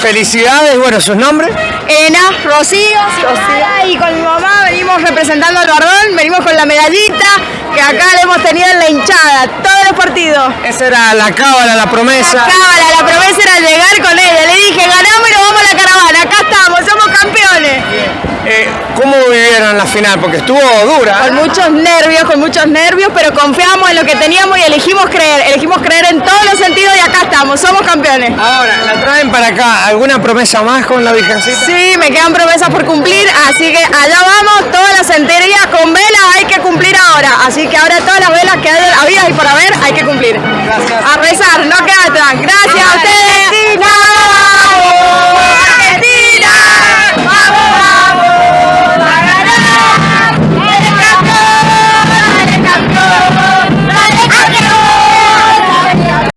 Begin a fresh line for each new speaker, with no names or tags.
felicidades, bueno, ¿sus nombres?
Elena, Rocío, Rocío. y con mi mamá venimos representando al Bardón, venimos con la medallita que acá la hemos tenido en la hinchada, todos los partidos.
Esa era la cábala, la promesa.
La cábala, la promesa era llegar con ella. Le dije, ganamos y nos vamos a la caravana, acá estamos, somos campeones.
Eh, ¿Cómo vivieron la final? Porque estuvo dura.
Con muchos nervios, con muchos nervios, pero confiamos en lo que teníamos y elegimos creer. Elegimos creer en todos somos campeones.
Ahora, la traen para acá. ¿Alguna promesa más con la Virgencita?
Sí, me quedan promesas por cumplir, así que allá vamos, todas las centerías con velas hay que cumplir ahora. Así que ahora todas las velas que hay habidas y por haber hay que cumplir.
Gracias.
A rezar, no queda atrás. Gracias.